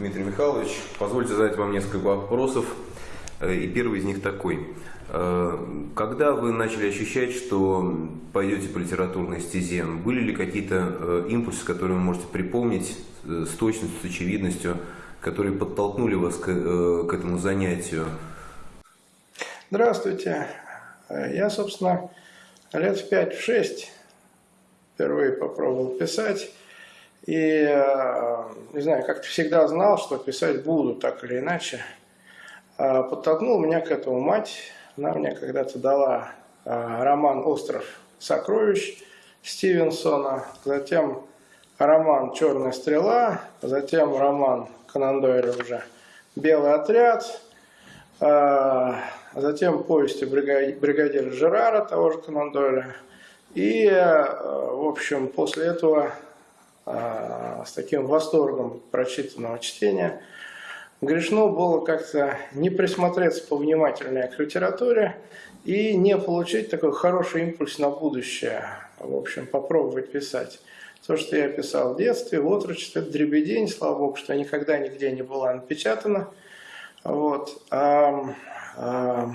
Дмитрий Михайлович. Позвольте задать вам несколько вопросов. Э, и первый из них такой. Э, когда вы начали ощущать, что пойдете по литературной стезе, были ли какие-то э, импульсы, которые вы можете припомнить с точностью, с очевидностью, которые подтолкнули вас к, к этому занятию? Здравствуйте. Я, собственно, лет в 5-6 впервые попробовал писать. И, э, не знаю, как-то всегда знал, что писать буду так или иначе. А подтолкнул меня к этому мать. Она мне когда-то дала э, роман «Остров сокровищ» Стивенсона, затем роман «Черная стрела», затем роман Конан Дойля уже «Белый отряд», э, затем повести бригадира Жерара, того же Конан Дойля. И, в общем, после этого с таким восторгом прочитанного чтения, грешно было как-то не присмотреться повнимательнее к литературе и не получить такой хороший импульс на будущее, в общем, попробовать писать. То, что я писал в детстве, в отрочестве, это дребедень, слава богу, что никогда нигде не была напечатана. Вот. А, а,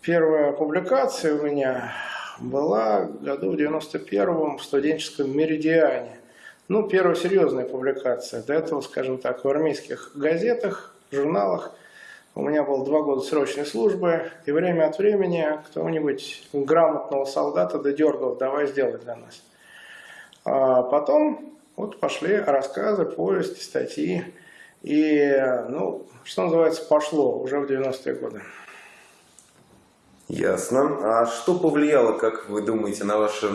первая публикация у меня была году в 91-м в студенческом «Меридиане». Ну, первая серьезная публикация. До этого, скажем так, в армейских газетах, журналах. У меня было два года срочной службы, и время от времени кто-нибудь грамотного солдата додергал, давай сделай для нас. А потом вот пошли рассказы, повести, статьи. И, ну, что называется, пошло уже в 90-е годы. Ясно. А что повлияло, как вы думаете, на ваше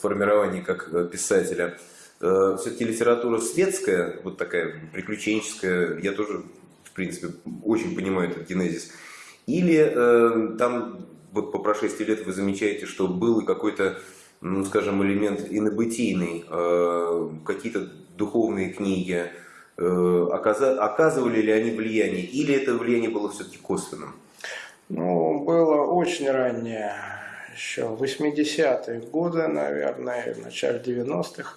формирование как писателя? Э, все-таки литература светская, вот такая приключенческая, я тоже, в принципе, очень понимаю этот генезис. Или э, там, вот по прошествии лет вы замечаете, что был какой-то, ну, скажем, элемент инобытийный, э, какие-то духовные книги, э, оказывали ли они влияние, или это влияние было все-таки косвенным? Ну, было очень раннее, еще 80-е годы, наверное, в начале 90-х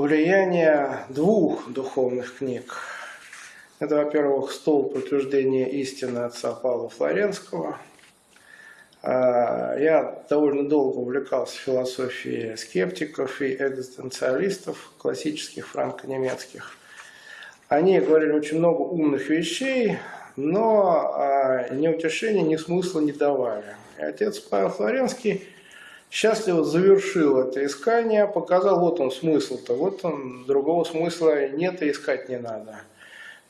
влияние двух духовных книг. Это, во-первых, «Стол подтверждения истины» отца Павла Флоренского. А, я довольно долго увлекался философией скептиков и экзистенциалистов, классических франко-немецких. Они говорили очень много умных вещей, но а, ни утешения, ни смысла не давали. И отец Павел Флоренский – счастливо завершил это искание, показал, вот он смысл-то, вот он, другого смысла нет и искать не надо.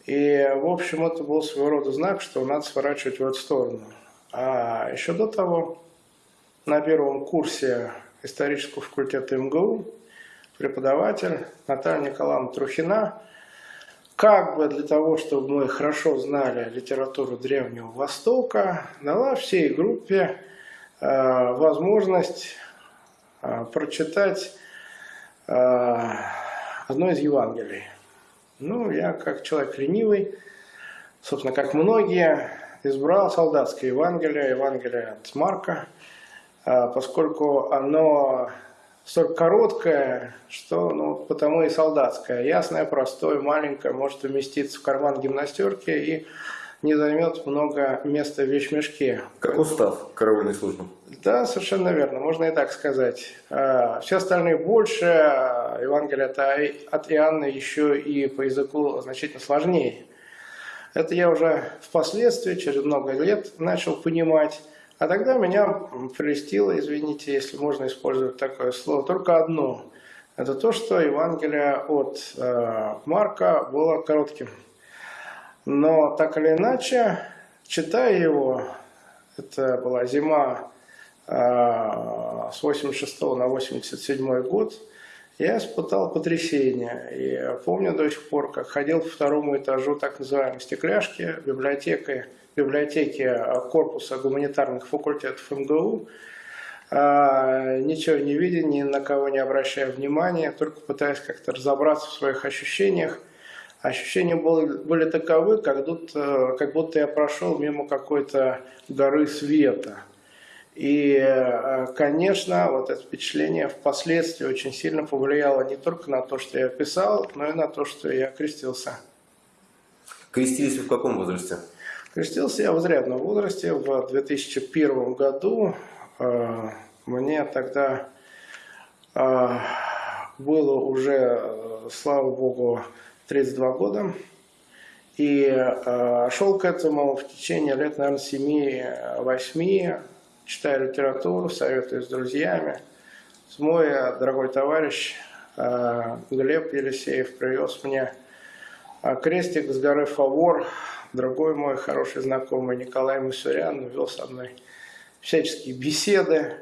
И, в общем, это был своего рода знак, что надо сворачивать в эту сторону. А еще до того, на первом курсе исторического факультета МГУ, преподаватель Наталья Николаевна Трухина, как бы для того, чтобы мы хорошо знали литературу Древнего Востока, дала всей группе возможность э, прочитать э, одно из Евангелий. Ну, я как человек ленивый, собственно, как многие, избрал солдатское Евангелие, Евангелие от Марка, поскольку оно столь короткое, что ну, потому и солдатское. Ясное, простое, маленькое, может уместиться в карман гимнастерки и не займет много места в вещмешке. Как устав караульной службы. Да, совершенно верно, можно и так сказать. А, все остальные больше, а, Евангелие от Иоанна еще и по языку значительно сложнее. Это я уже впоследствии, через много лет, начал понимать. А тогда меня прелестило, извините, если можно использовать такое слово, только одно. Это то, что Евангелие от э, Марка было коротким. Но так или иначе, читая его, это была зима э, с 86 на 87 год, я испытал потрясение. И помню до сих пор, как ходил по второму этажу так называемой стекляшки, библиотеки, библиотеки корпуса гуманитарных факультетов МГУ, а, ничего не видя, ни на кого не обращая внимания, только пытаясь как-то разобраться в своих ощущениях. Ощущения были, были таковы, как будто, как будто я прошел мимо какой-то горы света. И, а, конечно, вот это впечатление впоследствии очень сильно повлияло не только на то, что я писал, но и на то, что я крестился. Крестились вы в каком возрасте? Крестился я в изрядном возрасте, в 2001 году, Э, мне тогда э, было уже, э, слава богу, 32 года. И шел к этому в течение лет, наверное, 7-8, читая литературу, советуюсь с друзьями. Мой дорогой товарищ Глеб Елисеев привез мне крестик с горы Фавор. Другой мой хороший знакомый Николай Мусурян вел со мной всяческие беседы.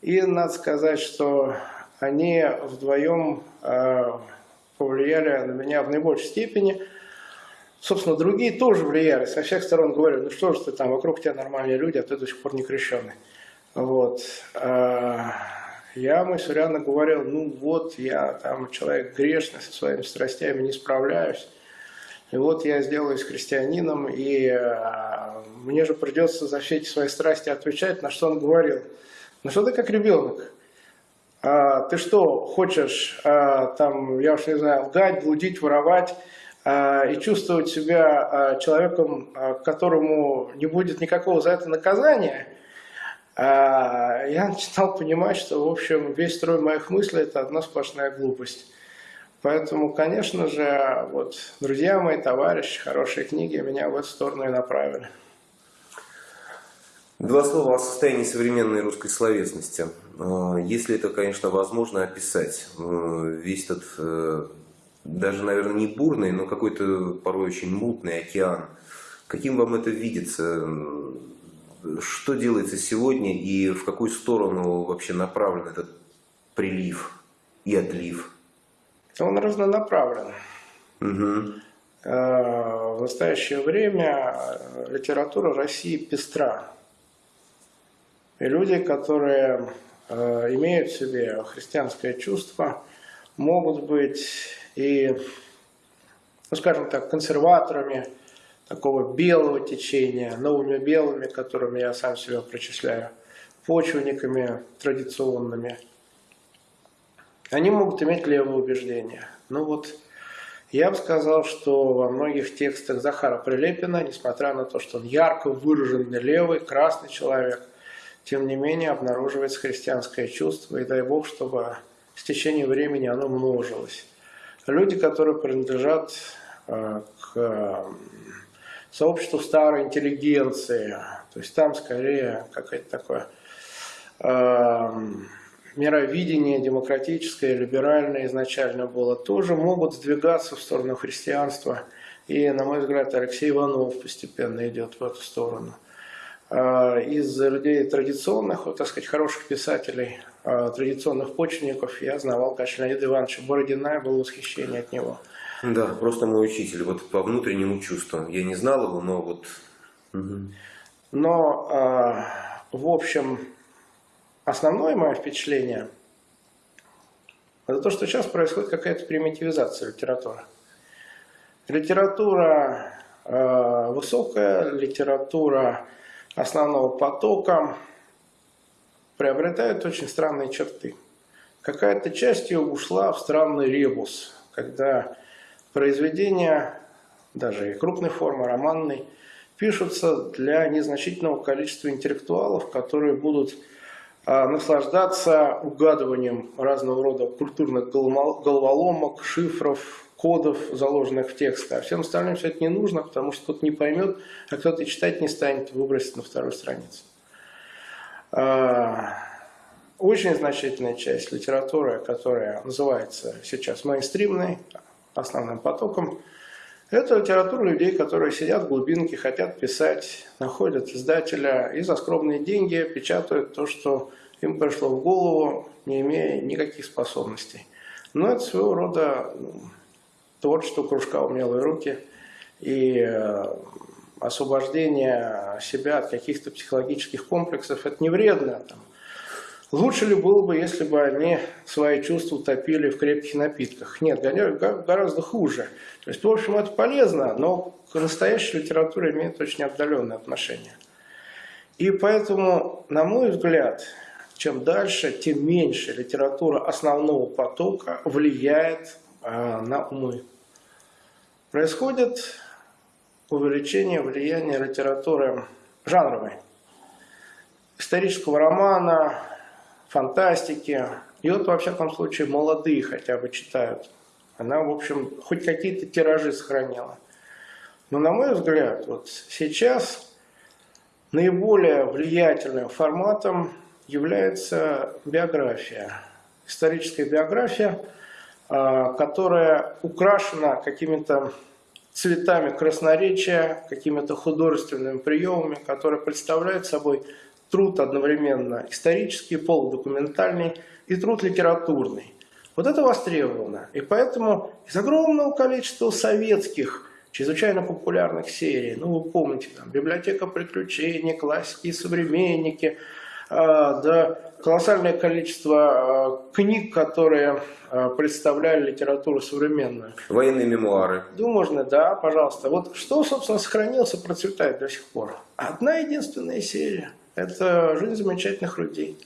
И надо сказать, что они вдвоем э, повлияли на меня в наибольшей степени. Собственно, другие тоже влияли. Со всех сторон говорю, ну что же ты там, вокруг тебя нормальные люди, а ты до сих пор не крещенный. Вот. Э, я мысленно говорил, ну вот, я там человек грешный, со своими страстями не справляюсь. И вот я сделаюсь христианином, и э, мне же придется за все эти свои страсти отвечать, на что он говорил. Ну что ты как ребенок? А, ты что, хочешь, а, там, я уж не знаю, лгать, блудить, воровать, а, и чувствовать себя человеком, которому не будет никакого за это наказания? Я начинал понимать, что, в общем, весь строй моих мыслей – это одна сплошная глупость. Поэтому, конечно же, вот, друзья мои, товарищи, хорошие книги меня в эту сторону и направили. Два слова о состоянии современной русской словесности. А, если это, конечно, возможно описать, э, весь этот, э, даже, наверное, не бурный, но какой-то порой очень мутный океан, каким вам это видится? Что делается сегодня и в какую сторону вообще направлен этот прилив и отлив? Он разнонаправлен. Угу. В настоящее время литература России пестра. И люди, которые э, имеют в себе христианское чувство, могут быть и, ну скажем так, консерваторами такого белого течения, новыми белыми, которыми я сам себя причисляю, почвенниками традиционными – они могут иметь левые убеждения. Ну вот, я бы сказал, что во многих текстах Захара Прилепина, несмотря на то, что он ярко выраженный левый, красный человек, тем не менее обнаруживается христианское чувство, и дай Бог, чтобы с течением времени оно множилось. Люди, которые принадлежат э, к сообществу старой интеллигенции, то есть там скорее какое-то такое э, мировидение демократическое, либеральное изначально было, тоже могут сдвигаться в сторону христианства. И, на мой взгляд, Алексей Иванов постепенно идет в эту сторону. А, из людей традиционных, вот, так сказать, хороших писателей, а, традиционных почвенников, я знавал, конечно, Леонида Ивановича Бородина, было восхищение от него. Да, просто мой учитель, вот по внутреннему чувству. Я не знал его, но вот... Но, а, в общем, Основное мое впечатление – это то, что сейчас происходит какая-то примитивизация литературы. Литература э, высокая, литература основного потока приобретает очень странные черты. Какая-то часть ее ушла в странный ребус, когда произведения, даже и крупной формы, романной, пишутся для незначительного количества интеллектуалов, которые будут а, наслаждаться угадыванием разного рода культурных головоломок, шифров, кодов, заложенных в тексты. А всем остальным все это не нужно, потому что кто-то не поймет, а кто-то читать не станет, выбросит на вторую страницу. А, очень значительная часть литературы, которая называется сейчас мейнстримной, основным потоком, это литература людей, которые сидят в глубинке, хотят писать, находят издателя и за скромные деньги печатают то, что им пришло в голову, не имея никаких способностей. Но это своего рода творчество кружка «Умелые руки» и э, освобождение себя от каких-то психологических комплексов. Это не вредно. Там. Лучше ли было бы, если бы они свои чувства топили в крепких напитках? Нет, гораздо хуже. То есть, в общем, это полезно, но к настоящей литературе имеет очень отдаленное отношение. И поэтому, на мой взгляд, чем дальше, тем меньше литература основного потока влияет на умы. Происходит увеличение влияния литературы жанровой, исторического романа, фантастики. И вот, во всяком случае, молодые хотя бы читают. Она, в общем, хоть какие-то тиражи сохранила. Но, на мой взгляд, вот сейчас наиболее влиятельным форматом является биография. Историческая биография, а, которая украшена какими-то цветами красноречия, какими-то художественными приемами, которые представляют собой труд одновременно исторический, полудокументальный и труд литературный. Вот это востребовано. И поэтому из огромного количества советских чрезвычайно популярных серий, ну вы помните, там, «Библиотека приключений», «Классики и современники», а, да, колоссальное количество а, книг, которые а, представляли литературу современную. Военные мемуары. Ну, можно, да, пожалуйста. Вот что, собственно, сохранился, процветает до сих пор? Одна единственная серия. Это «Жизнь замечательных людей».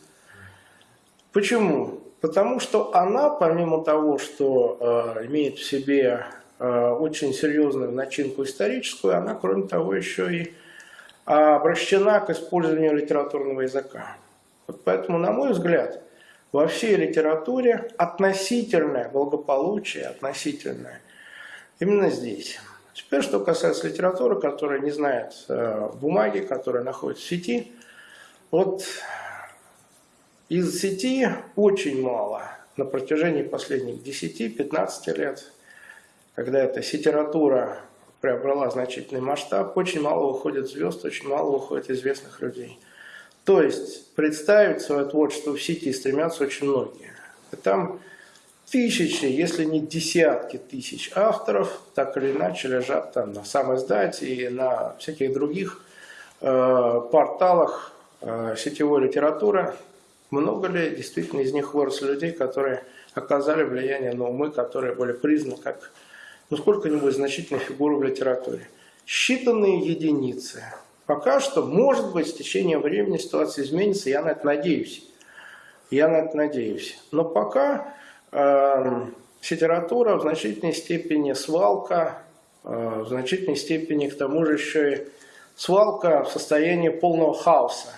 Почему? Потому что она, помимо того, что э, имеет в себе э, очень серьезную начинку историческую, она, кроме того, еще и обращена к использованию литературного языка. Вот поэтому, на мой взгляд, во всей литературе относительное благополучие, относительное, именно здесь. Теперь, что касается литературы, которая не знает э, бумаги, которая находится в сети, вот из сети очень мало на протяжении последних 10-15 лет, когда эта сетература приобрела значительный масштаб, очень мало выходит звезд, очень мало выходит известных людей. То есть представить свое творчество в сети стремятся очень многие. И там тысячи, если не десятки тысяч авторов, так или иначе лежат там на самой издате и на всяких других э, порталах э, сетевой литературы. Много ли действительно из них выросли людей, которые оказали влияние на умы, которые были признаны как ну, сколько-нибудь значительной фигуры в литературе. Считанные единицы. Пока что, может быть, с течением времени ситуация изменится, я на это надеюсь. Я на это надеюсь. Но пока э, литература в значительной степени свалка, э, в значительной степени к тому же еще и свалка в состоянии полного хаоса.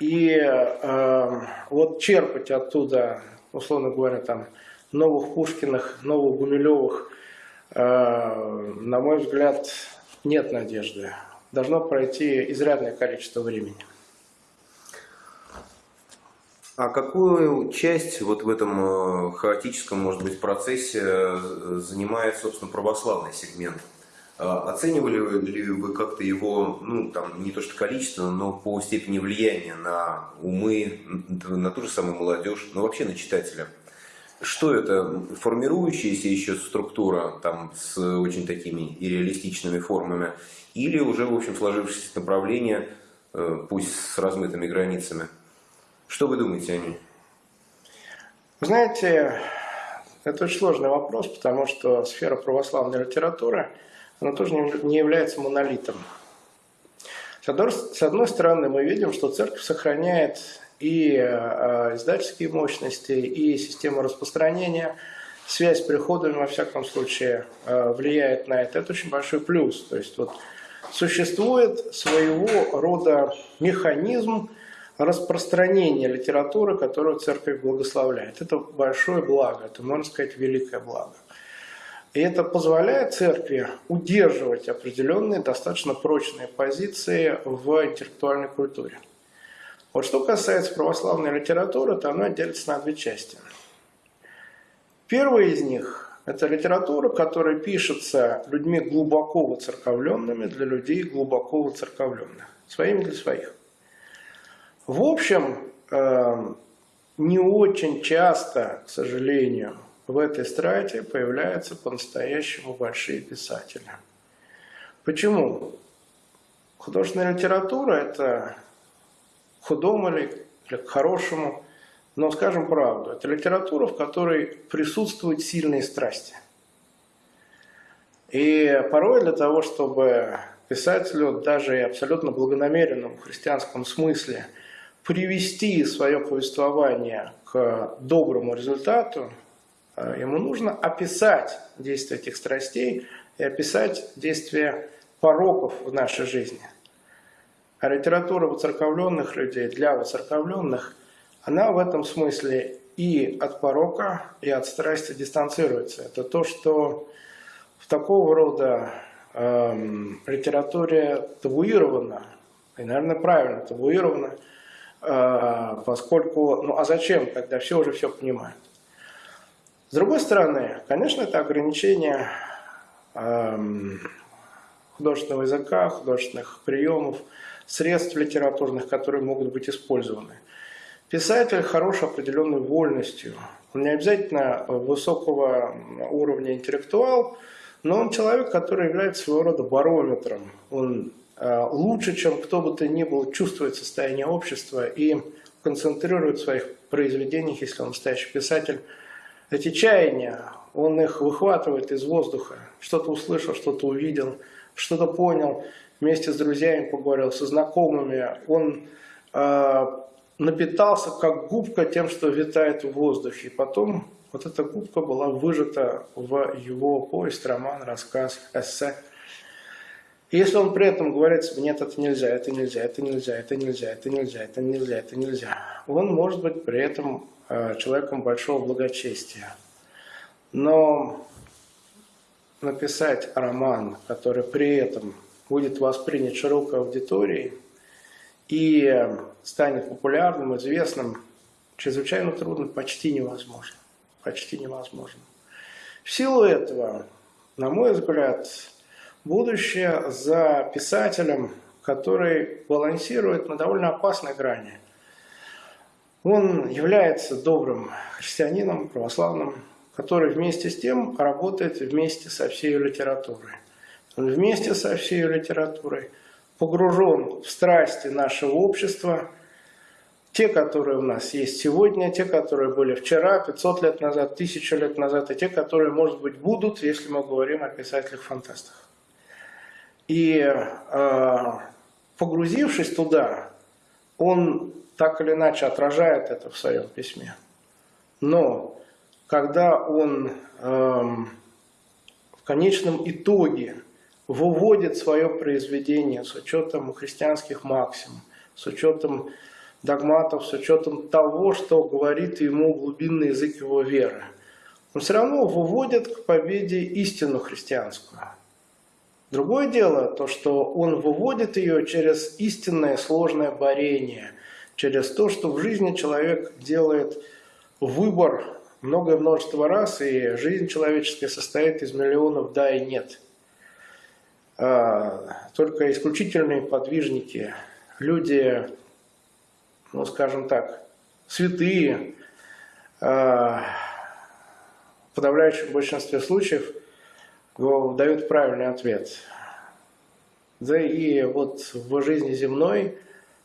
И э, вот черпать оттуда, условно говоря, там, новых Пушкиных, новых Гумилевых на мой взгляд, нет надежды. Должно пройти изрядное количество времени. А какую часть вот в этом э, хаотическом, может быть, процессе э, занимает, собственно, православный сегмент? Оценивали ли вы как-то его, ну, там, не то что количество, но по степени влияния на умы, на ту же самую молодежь, но вообще на читателя? Что это? Формирующаяся еще структура там, с очень такими и формами? Или уже, в общем, сложившееся направление, э, пусть с размытыми границами? Что вы думаете о ней? Знаете, это очень сложный вопрос, потому что сфера православной литературы, она тоже не является монолитом. С одной стороны, мы видим, что церковь сохраняет и э, издательские мощности, и система распространения. Связь с приходами, во всяком случае, э, влияет на это. Это очень большой плюс. То есть вот существует своего рода механизм распространения литературы, которую церковь благословляет. Это большое благо, это, можно сказать, великое благо. И это позволяет церкви удерживать определенные достаточно прочные позиции в интеллектуальной культуре. Вот что касается православной литературы, то она делится на две части. Первая из них – это литература, которая пишется людьми глубоко воцерковленными для людей глубоко воцерковленных, своими для своих. В общем, эм, не очень часто, к сожалению, в этой страте появляются по-настоящему большие писатели. Почему? Художественная литература – это худому или к хорошему, но скажем правду, это литература, в которой присутствуют сильные страсти. И порой для того, чтобы писателю даже и абсолютно благонамеренном христианском смысле привести свое повествование к доброму результату, э, ему нужно описать действия этих страстей и описать действия пороков в нашей жизни. А литература воцерковленных людей для воцерковленных, она в этом смысле и от порока, и от страсти дистанцируется. Это то, что в такого рода эм, литературе табуировано, и, наверное, правильно табуировано, э, поскольку, ну а зачем, когда все уже все понимают. С другой стороны, конечно, это ограничение эм, художественного языка, художественных приемов, средств литературных, которые могут быть использованы. Писатель хорош определенной вольностью. Он не обязательно высокого уровня интеллектуал, но он человек, который является своего рода барометром. Он э, лучше, чем кто бы то ни был, чувствует состояние общества и концентрирует в своих произведениях, если он настоящий писатель, эти чаяния, он их выхватывает из воздуха. Что-то услышал, что-то увидел, что-то понял, вместе с друзьями поговорил, со знакомыми. Он э, напитался как губка тем, что витает в воздухе. Потом вот эта губка была выжата в его повесть, роман, рассказ, эссе. И если он при этом говорит себе, нет, это нельзя, это нельзя, это нельзя, это нельзя, это нельзя, это нельзя, это нельзя, он может быть при этом э, человеком большого благочестия. Но написать роман, который при этом будет воспринят широкой аудиторией и станет популярным, известным, чрезвычайно трудно, почти невозможно почти невозможно. В силу этого, на мой взгляд, будущее за писателем, который балансирует на довольно опасной грани. Он является добрым христианином, православным, который вместе с тем работает вместе со всей литературой. Вместе со всей литературой погружен в страсти нашего общества – те, которые у нас есть сегодня, те, которые были вчера, 500 лет назад, 1000 лет назад, и те, которые, может быть, будут, если мы говорим о писателях-фантастах. И э, погрузившись туда, он так или иначе отражает это в своем письме. Но когда он э, в конечном итоге выводит свое произведение с учетом христианских максим, с учетом догматов с учетом того, что говорит ему глубинный язык его веры. Он все равно выводит к победе истину христианскую. Другое дело, то, что он выводит ее через истинное сложное борение, через то, что в жизни человек делает выбор многое множество раз, и жизнь человеческая состоит из миллионов «да» и «нет». А, только исключительные подвижники, люди ну, скажем так, святые, а, в подавляющем большинстве случаев дают правильный ответ. Да и вот в жизни земной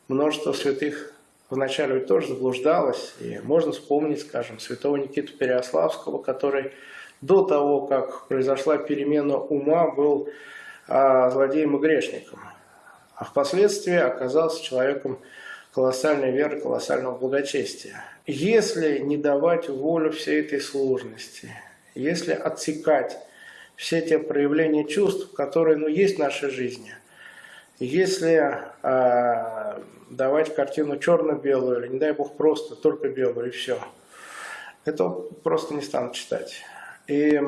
множество святых вначале тоже заблуждалось. И можно вспомнить, скажем, святого Никиту Переославского, который до того, как произошла перемена ума, был злодеем и грешником. А впоследствии оказался человеком колоссальной веры, колоссального благочестия. Если не давать волю всей этой сложности, если отсекать все те проявления чувств, которые ну, есть в нашей жизни, если э, давать картину черно-белую, или, не дай бог, просто только белую, и все, это просто не станут читать. И,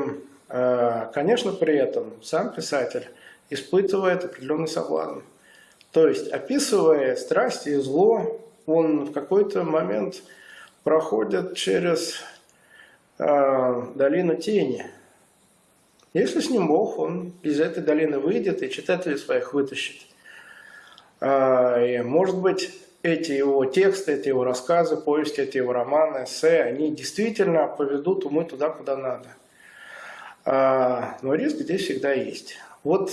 э, конечно, при этом сам писатель испытывает определенный соблазн. То есть, описывая страсть и зло, он в какой-то момент проходит через э, долину тени. Если с ним Бог, он из этой долины выйдет и читателей своих вытащит. Э, и, может быть, эти его тексты, эти его рассказы, повести, эти его романы, эссе, они действительно поведут умы туда, куда надо. А, но риск здесь всегда есть. Вот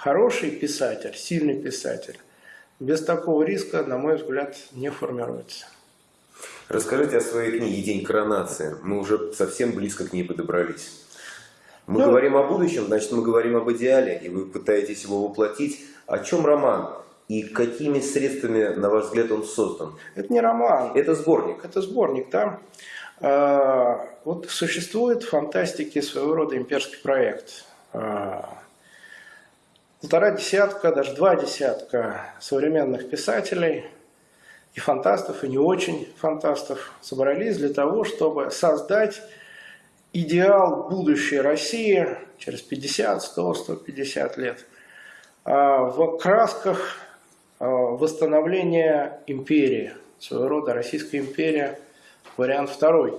хороший писатель, сильный писатель, без такого риска, на мой взгляд, не формируется. Расскажите о своей книге «День коронации». Мы уже совсем близко к ней подобрались. Мы Ну, говорим о будущем, значит, мы говорим об идеале, и вы пытаетесь его воплотить. О чем роман? И какими средствами, на ваш взгляд, он создан? Это не роман, Это сборник. это сборник, да. А, Вот существует в фантастике своего рода имперский проект. А, Полтора десятка, даже два десятка современных писателей и фантастов, и не очень фантастов собрались для того, чтобы создать идеал будущей России через 50, 100, 150 лет а, в красках а, восстановления империи, своего рода Российская империя, вариант второй.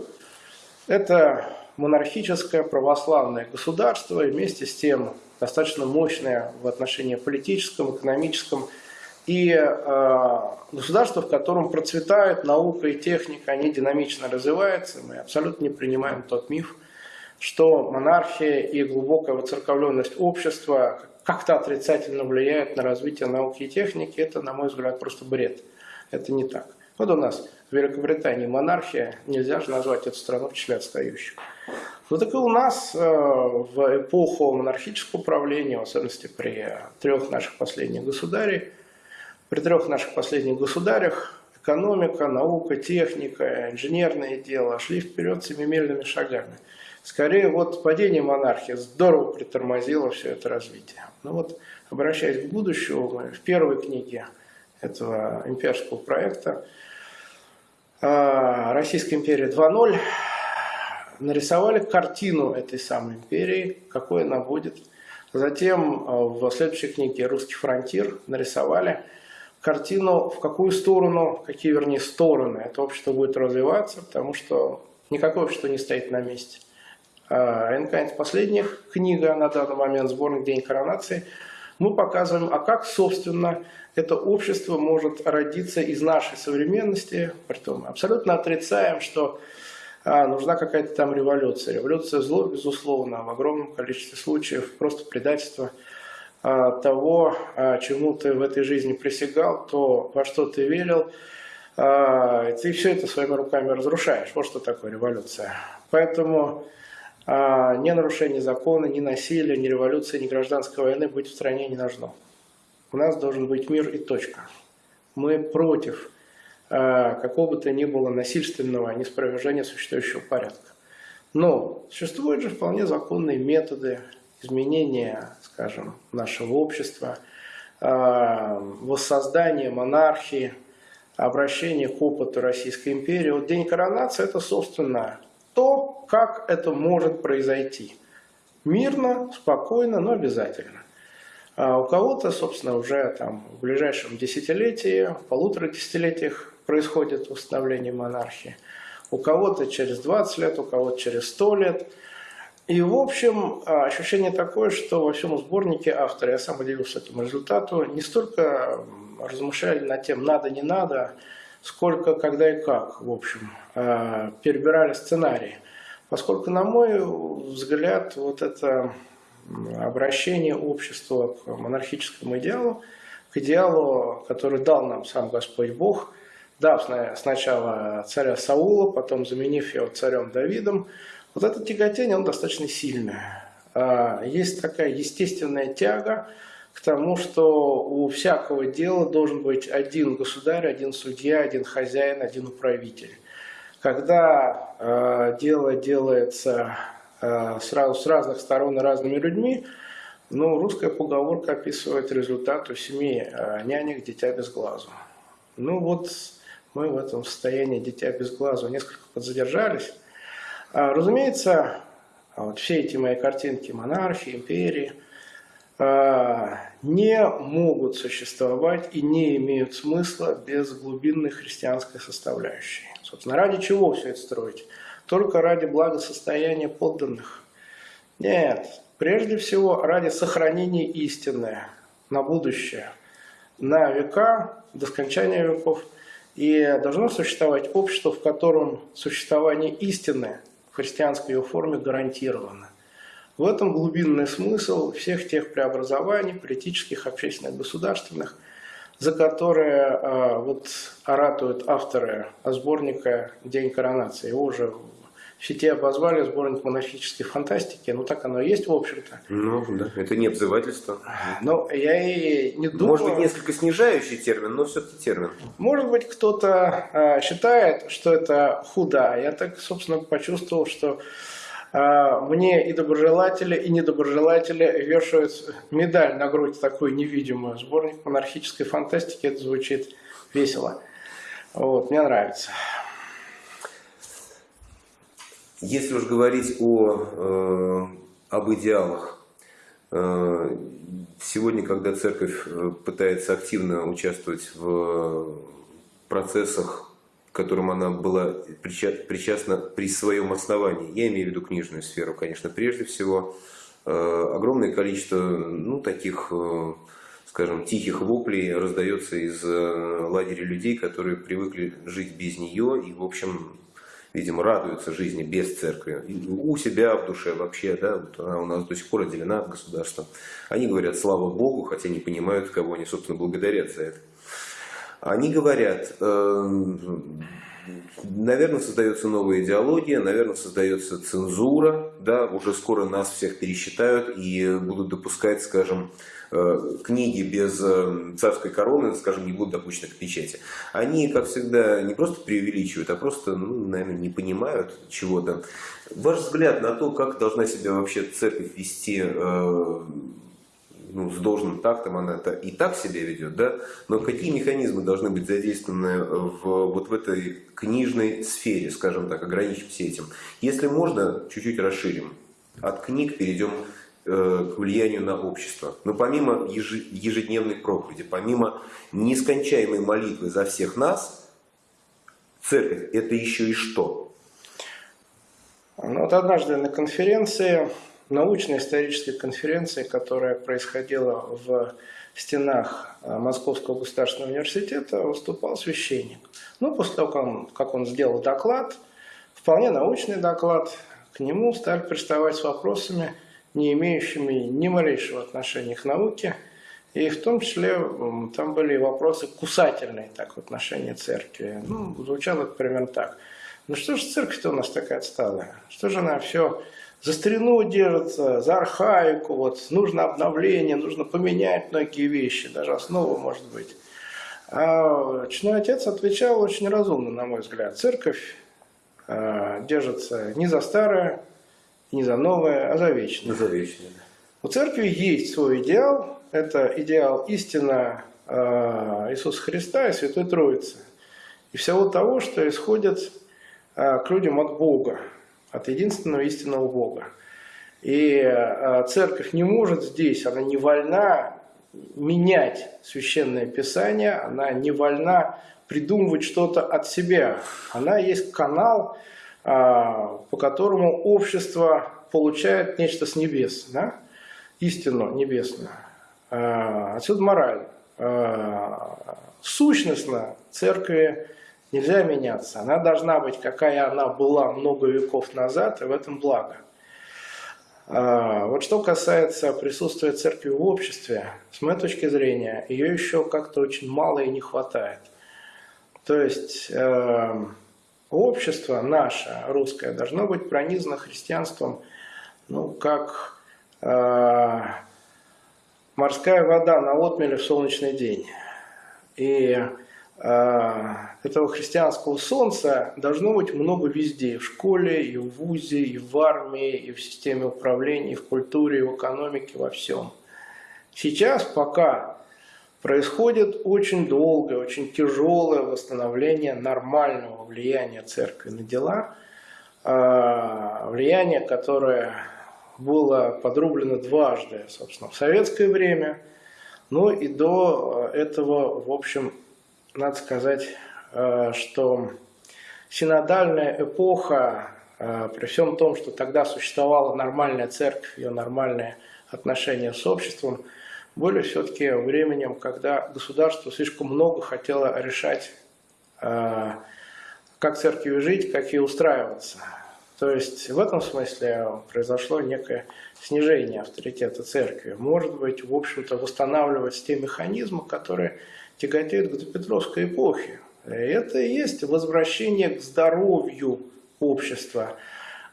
Это монархическое православное государство и вместе с тем достаточно мощное в отношении политическом, экономическом и э, государство, в котором процветает наука и техника, они динамично развиваются. Мы абсолютно не принимаем тот миф, что монархия и глубокая воцерковленность общества как-то отрицательно влияют на развитие науки и техники. Это, на мой взгляд, просто бред. Это не так. Вот у нас в Великобритании монархия, нельзя же назвать эту страну в числе отстающих. Ну так и у нас э, в эпоху монархического правления, в особенности при трех наших последних государей, при трех наших последних государях экономика, наука, техника, инженерное дело шли вперед семимильными шагами. Скорее, вот падение монархии здорово притормозило все это развитие. Ну вот, обращаясь к будущему, мы в первой книге этого имперского проекта э, «Российская империя 2.0» нарисовали картину этой самой империи, какой она будет. Затем э, в следующей книге «Русский фронтир» нарисовали картину, в какую сторону, какие, вернее, стороны это общество будет развиваться, потому что никакое общество не стоит на месте. А НК последняя книга на данный момент, сборник «День коронации», мы показываем, а как, собственно, это общество может родиться из нашей современности, притом абсолютно отрицаем, что а, нужна какая-то там революция. Революция зло, безусловно, в огромном количестве случаев просто предательство а, того, а, чему ты в этой жизни присягал, то, во что ты верил, а, ты все это своими руками разрушаешь. Вот что такое революция. Поэтому а, ни нарушение закона, ни насилия, ни революции, ни гражданской войны быть в стране не должно. У нас должен быть мир и точка. Мы против какого бы то ни было насильственного неспровержения существующего порядка. Но существуют же вполне законные методы изменения, скажем, нашего общества, а, воссоздания монархии, обращения к опыту Российской империи. Вот День коронации – это, собственно, то, как это может произойти. Мирно, спокойно, но обязательно. А у кого-то, собственно, уже там в ближайшем десятилетии, полутора десятилетиях происходит восстановление монархии. У кого-то через 20 лет, у кого-то через 100 лет. И, в общем, ощущение такое, что во всем сборнике авторы, я сам удивился этому результату, не столько размышляли над тем, надо, не надо, сколько, когда и как, в общем, перебирали сценарии. Поскольку, на мой взгляд, вот это обращение общества к монархическому идеалу, к идеалу, который дал нам сам Господь Бог, дав сначала царя Саула, потом заменив его царем Давидом, вот это тяготение, он достаточно сильное. Есть такая естественная тяга к тому, что у всякого дела должен быть один государь, один судья, один хозяин, один управитель. Когда э, дело делается сразу с разных сторон и разными людьми, ну, русская поговорка описывает результат у семи э, нянек «дитя без глазу». Ну вот мы в этом состоянии «дитя без глазу» несколько подзадержались. А, разумеется, вот все эти мои картинки монархии, империи не могут существовать и не имеют смысла без глубинной христианской составляющей. Собственно, ради чего все это строить? Только ради благосостояния подданных? Нет, прежде всего ради сохранения истины на будущее. на века, до скончания веков. И должно существовать общество, в котором существование истины в христианской ее форме гарантировано. В этом глубинный смысл всех тех преобразований, политических, общественных, государственных, за которые э, вот оратуют авторы сборника «День коронации». Его уже сети обозвали сборник монархической фантастики. Ну, так оно и есть, в общем-то. Ну, да, это не обзывательство. Но я и не думаю... Может быть, несколько снижающий термин, но все-таки термин. Может быть, кто-то э, считает, что это худо. Я так, собственно, почувствовал, что э, мне и доброжелатели, и недоброжелатели вешают медаль на грудь такую невидимую. Сборник монархической фантастики, это звучит весело. Вот, мне нравится. Если уж говорить о, э, об идеалах, э, сегодня, когда церковь э, пытается активно участвовать в процессах, к которым она была причастна при своем основании, я имею в виду книжную сферу, конечно, прежде всего, огромное количество ну, таких, скажем, тихих воплей раздается из лагеря людей, которые привыкли жить без нее и, в общем, видимо, радуются жизни без церкви, у себя в душе вообще, да, вот она у нас до сих пор отделена от государства. Они говорят слава Богу, хотя не понимают, кого они, собственно, благодарят за это. Они говорят, э, наверное, создается новая идеология, наверное, создается цензура, да, уже скоро нас всех пересчитают и будут допускать, скажем, книги без э, царской короны, скажем, не будут допущены к печати. Они, как всегда, не просто преувеличивают, а просто, ну, наверное, не понимают чего-то. Ваш взгляд на то, как должна себя вообще церковь вести э, ну, с должным тактом она это и так себя ведет, да, но какие механизмы должны быть задействованы в, вот в этой книжной сфере, скажем так, ограничимся этим. Если можно, чуть-чуть расширим. От книг перейдем Э, к влиянию на общество. Но помимо ежедневной проповеди, помимо нескончаемой молитвы за всех нас, церковь – это еще и что? Ну, вот однажды на конференции, научно-исторической конференции, которая происходила в стенах э, Московского государственного университета, выступал священник. Ну, после того, как он, как он сделал доклад, вполне научный доклад, к нему стали приставать с вопросами – не имеющими ни малейшего отношения к науке. И в том числе там были вопросы кусательные так, в отношении церкви. Ну, звучало это примерно так. Ну что же церковь-то у нас такая отсталая? Что же она все за старину держится, за архаику, вот нужно обновление, нужно поменять многие вещи, даже основу может быть. А Чной отец отвечал очень разумно, на мой взгляд. Церковь э, держится не за старое, не за новое, а за вечное. За вечное. У церкви есть свой идеал. Это идеал истина э, Иисуса Христа и Святой Троицы. И всего того, что исходит э, к людям от Бога, от единственного истинного Бога. И э, церковь не может здесь, она не вольна менять священное писание, она не вольна придумывать что-то от себя. Она есть канал, по которому общество получает нечто с небес, да? истину небесную. А, отсюда мораль. А, сущностно церкви нельзя меняться. Она должна быть, какая она была много веков назад, и в этом благо. Вот что касается присутствия церкви в обществе, с моей точки зрения, ее еще как-то очень мало и не хватает. То есть эм, общество наше, русское, должно быть пронизано христианством, ну, как э, морская вода на отмеле в солнечный день. И э, этого христианского солнца должно быть много везде, и в школе, и в вузе, и в армии, и в системе управления, и в культуре, и в экономике, во всем. Сейчас пока происходит очень долгое, очень тяжелое восстановление нормального влияния церкви на дела, а, влияние, которое было подрублено дважды, собственно, в советское время, ну и до этого, в общем, надо сказать, а, что синодальная эпоха, а, при всем том, что тогда существовала нормальная церковь, ее нормальные отношения с обществом – были все-таки временем, когда государство слишком много хотело решать, э, как церкви жить, как ей устраиваться. То есть в этом смысле произошло некое снижение авторитета церкви. Может быть, в общем-то, восстанавливать те механизмы, которые тяготеют к допетровской эпохе. И это и есть возвращение к здоровью общества,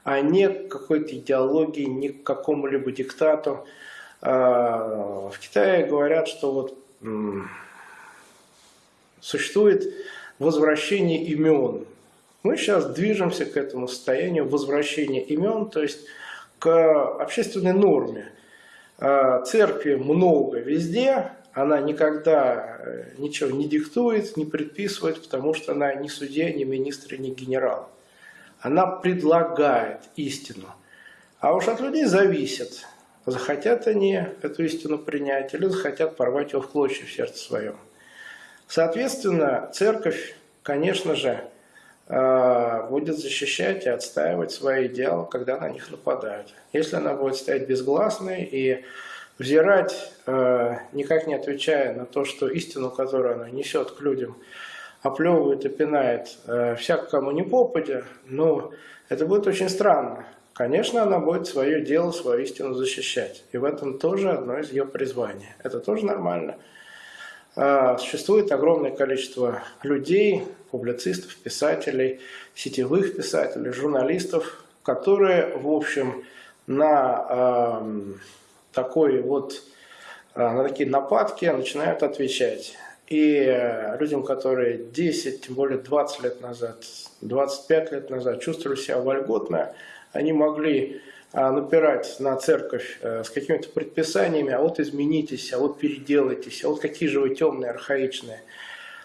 а не к какой-то идеологии, не к какому-либо диктату. А, в Китае говорят, что вот существует возвращение имен. Мы сейчас движемся к этому состоянию возвращения имен, то есть к общественной норме. А, церкви много везде, она никогда э, ничего не диктует, не предписывает, потому что она ни судья, ни министр, ни генерал. Она предлагает истину. А уж от людей зависит, захотят они эту истину принять или захотят порвать ее в клочья в сердце своем. Соответственно, церковь, конечно же, э, будет защищать и отстаивать свои идеалы, когда на них нападают. Если она будет стоять безгласной и взирать, э, никак не отвечая на то, что истину, которую она несет к людям, оплевывает и пинает э, всяк кому не попадя, но это будет очень странно. Конечно, она будет свое дело, свою истину защищать. И в этом тоже одно из ее призваний. Это тоже нормально. Э, существует огромное количество людей, публицистов, писателей, сетевых писателей, журналистов, которые, в общем, на эм, такой вот, э, на такие нападки начинают отвечать. И э, людям, которые 10, тем более 20 лет назад, 25 лет назад чувствовали себя вольготно, они могли э, напирать на церковь с какими-то предписаниями, а вот изменитесь, а вот переделайтесь, а вот какие же вы темные, архаичные.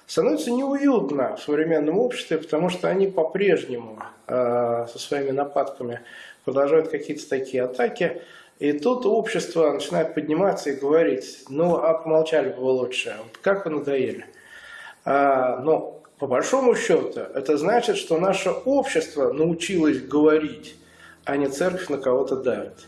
Становится неуютно в современном обществе, потому что они по-прежнему со своими нападками продолжают какие-то такие атаки, и тут общество начинает подниматься и говорить, ну, а помолчали бы вы лучше, вот как вы надоели. А, но по большому счету это значит, что наше общество научилось говорить, а не церковь на кого-то давит.